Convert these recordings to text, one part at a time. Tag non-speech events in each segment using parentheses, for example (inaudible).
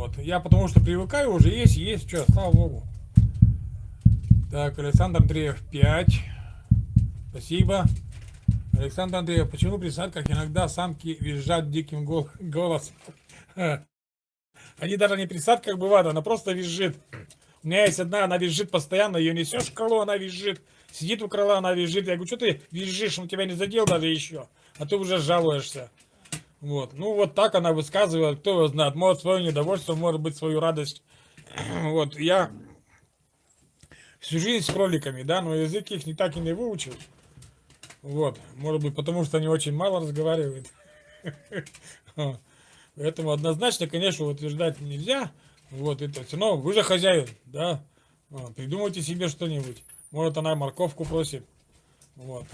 Вот. Я потому что привыкаю уже, есть, есть, что, слава богу. Так, Александр Андреев 5. Спасибо. Александр Андреев, почему при садках иногда самки визжат диким гол голосом? Они даже не при садках бывают, она просто визжит. У меня есть одна, она визжит постоянно, ее несешь в крыло, она визжит. Сидит у крыла, она визжит. Я говорю, что ты визжишь, он тебя не задел даже еще. А ты уже жалуешься. Вот. Ну, вот так она высказывает, кто его знает. Может, свое недовольство, может быть, свою радость. (clears throat) Вот, я всю жизнь с кроликами, да, но язык их не так и не выучил. Вот, может быть, потому что они очень мало разговаривают. (laughs) Поэтому однозначно, конечно, утверждать нельзя. Вот это все равно вы же хозяин, да. Придумайте себе что-нибудь. Может, она морковку просит. Вот.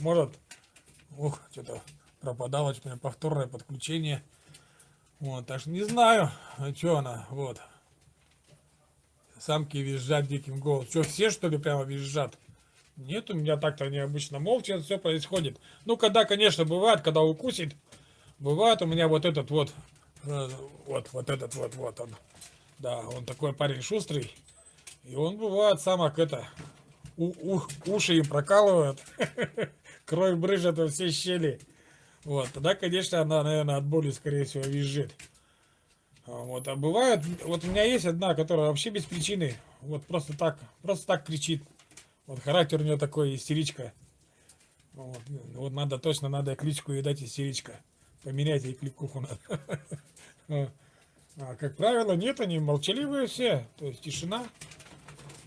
Может, ух, что-то пропадало, что повторное подключение. Вот, так что не знаю, а что она, вот. Самки визжат диким голосом. Что, все, что ли, прямо визжат? Нет, у меня так-то необычно молча все происходит. Ну, когда, конечно, бывает, когда укусит, бывает у меня вот этот вот, э, вот, вот этот вот, вот он. Да, он такой парень шустрый. И он бывает самок это, у, у, уши им прокалывает, (laughs) кровь брыжет во все щели. Вот, тогда, конечно, она, наверное, от боли, скорее всего, визжит. А вот, а бывает, вот у меня есть одна, которая вообще без причины, вот просто так, просто так кричит. Вот характер у нее такой, истеричка. Вот, вот надо, точно надо кличку ей дать истеричка. Поменять ей кликуху надо. (laughs) А, как правило, нет, они молчаливые все, то есть тишина.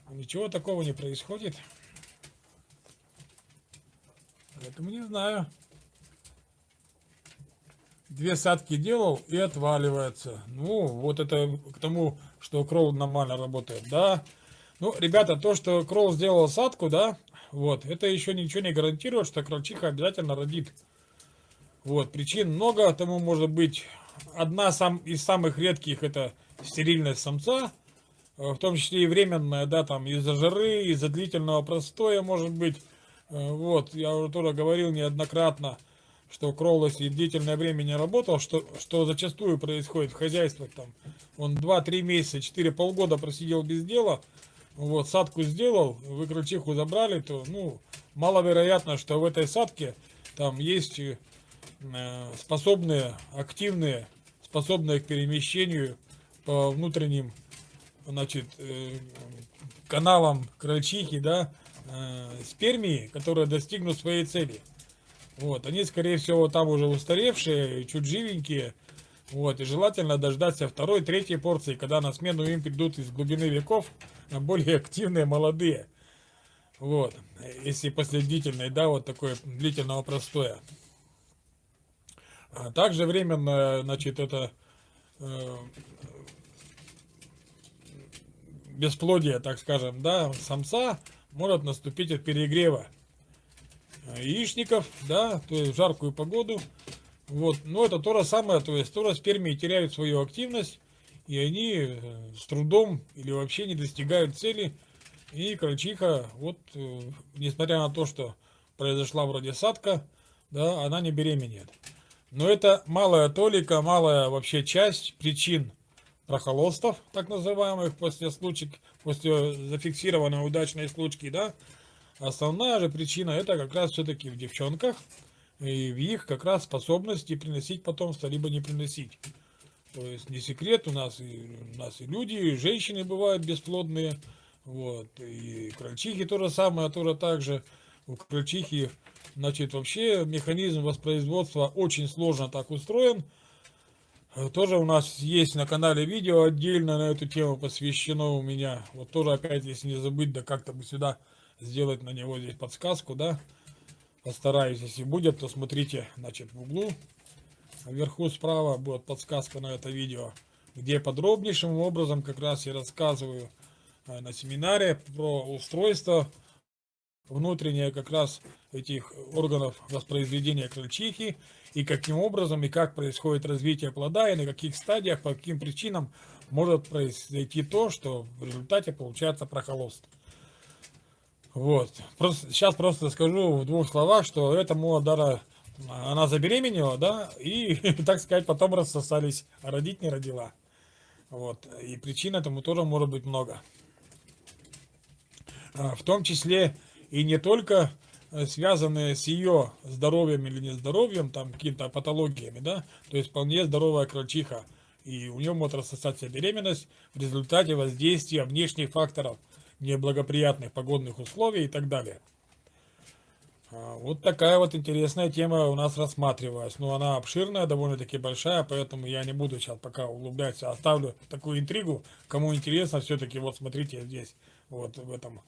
Ничего такого не происходит. Поэтому не знаю. Две садки делал и отваливается. Ну, вот это к тому, что кролл нормально работает, да. Ну, ребята, то, что кролл сделал садку, да, вот, это еще ничего не гарантирует, что крольчиха обязательно родит. Вот, причин много, тому может быть одна сам, из самых редких это стерильность самца, э, в том числе и временная, да, там из-за жары, из-за длительного простоя, может быть. Э, вот, я уже тоже говорил неоднократно, что Кролл, если длительное время не работал, что, что зачастую происходит в хозяйствах, там, он 2-3 месяца, 4 полгода просидел без дела, вот, садку сделал, вы крольчиху забрали, то, ну, маловероятно, что в этой садке там есть э, способные, активные, способные к перемещению по внутренним, значит, э, каналам крольчихи, да, э, спермии, которые достигнут своей цели. Вот, они, скорее всего, там уже устаревшие, чуть живенькие, вот, и желательно дождаться второй, третьей порции, когда на смену им придут из глубины веков более активные, молодые. Вот, если после да, вот такой длительного простоя. А также временно, значит, это э, бесплодие, так скажем, да, самца может наступить от перегрева яичников, да, то есть в жаркую погоду. Вот, но это то же самое, то есть тоже спермии теряют свою активность, и они э, с трудом или вообще не достигают цели. И крольчиха, вот, э, несмотря на то, что произошла вроде садка, да, она не беременеет. Но это малая толика, малая вообще часть причин прохолостов, так называемых, после случаев, после зафиксированной удачной случки, да. Основная же причина это как раз все-таки в девчонках и в их как раз способности приносить потомство, либо не приносить. То есть не секрет, у нас и, у нас и люди, и женщины бывают бесплодные, вот, и крольчихи то же самое, тоже так же. У крольчихи Значит, вообще механизм воспроизводства очень сложно так устроен. Тоже у нас есть на канале видео отдельно на эту тему посвящено у меня. Вот тоже опять, если не забыть, да как-то бы сюда сделать на него здесь подсказку, да. Постараюсь, если будет, то смотрите, значит, в углу. Вверху справа будет подсказка на это видео, где подробнейшим образом как раз я рассказываю э, на семинаре про устройство внутреннее как раз этих органов воспроизведения крольчихи, и каким образом и как происходит развитие плода, и на каких стадиях, по каким причинам может произойти то, что в результате получается прохолост. Вот. Просто, сейчас просто скажу в двух словах, что этому Дара, она забеременела, да, и, (laughs) так сказать, потом рассосались, а родить не родила. Вот. И причин этому тоже может быть много. А, в том числе и не только э, связанные с ее здоровьем или нездоровьем, там какими-то патологиями, да, то есть вполне здоровая крольчиха, и у нее может рассосаться беременность в результате воздействия внешних факторов, неблагоприятных погодных условий и так далее. А, вот такая вот интересная тема у нас рассматривалась. Но она обширная, довольно-таки большая, поэтому я не буду сейчас пока углубляться. Оставлю такую интригу. Кому интересно, все-таки вот смотрите здесь, вот в этом.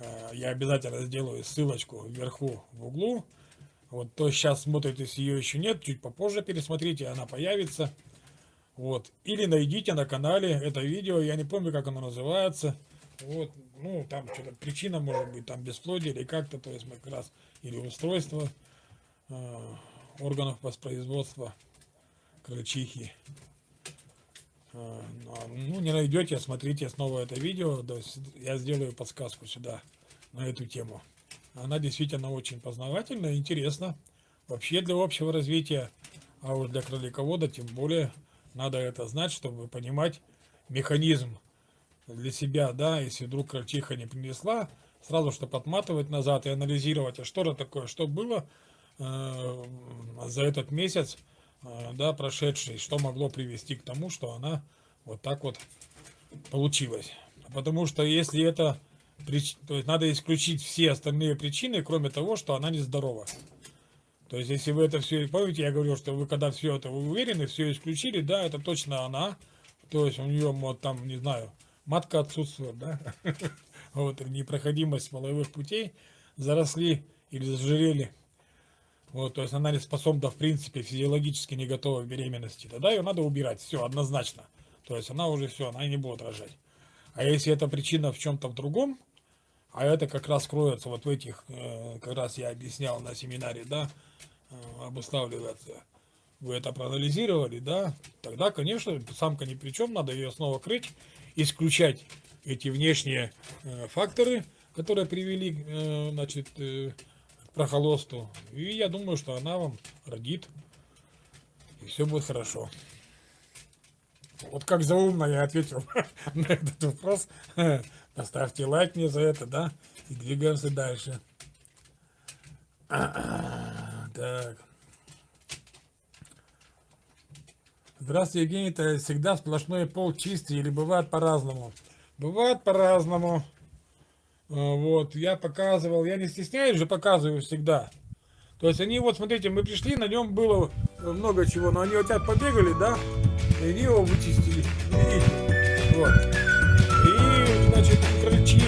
А, я обязательно сделаю ссылочку вверху в углу. Вот то сейчас смотрите, если ее еще нет, чуть попозже пересмотрите, она появится. Вот. Или найдите на канале это видео, я не помню, как оно называется. Вот, ну, там что-то причина может быть, там бесплодие или как-то, то есть мы как раз, или устройство э, органов воспроизводства крольчихи. Э, ну, не найдете, смотрите снова это видео, то есть я сделаю подсказку сюда на эту тему. Она действительно очень познавательная, интересна. Вообще для общего развития, а уж для кроликовода тем более надо это знать, чтобы понимать механизм для себя, да, если вдруг крольчиха не принесла, сразу что подматывать назад и анализировать, а что это такое, что было э, за этот месяц, э, да, прошедший, что могло привести к тому, что она вот так вот получилась. Потому что если это, то есть надо исключить все остальные причины, кроме того, что она нездорова. То есть, если вы это все, помните, я говорил, что вы когда все это вы уверены, все исключили, да, это точно она. То есть, у нее, вот там, не знаю, матка отсутствует, да, (laughs) вот, непроходимость половых путей, заросли или зажирели, вот, то есть она не способна, в принципе, физиологически не готова к беременности, тогда ее надо убирать, все, однозначно, то есть она уже все, она не будет рожать. А если эта причина в чем-то в другом, а это как раз кроется вот в этих, э, как раз я объяснял на семинаре, да, э, обуславливается, вы это проанализировали, да, тогда, конечно, самка ни при чем, надо ее снова крыть, исключать эти внешние э, факторы, которые привели э, значит, э, к прохолосту. И я думаю, что она вам родит, и все будет хорошо. Вот как заумно я ответил (laughs) на этот вопрос. (laughs) Поставьте лайк мне за это, да? И двигаемся дальше. (clears throat) Так. Здравствуйте, Евгений, это всегда сплошной пол чистый или бывает по-разному? Бывает по-разному. А, вот, я показывал, я не стесняюсь же, показываю всегда. То есть они, вот смотрите, мы пришли, на нем было много чего, но они вот так побегали, да, и они его вычистили, видите, вот. И, значит, крыльчи,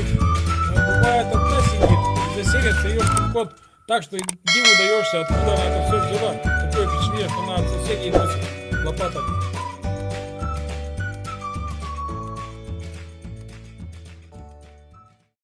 бывает одна сидит, заселится ее кот так, что диву даешься, откуда она это все взяла. Такое впечатление, что она от соседей носит лопатами.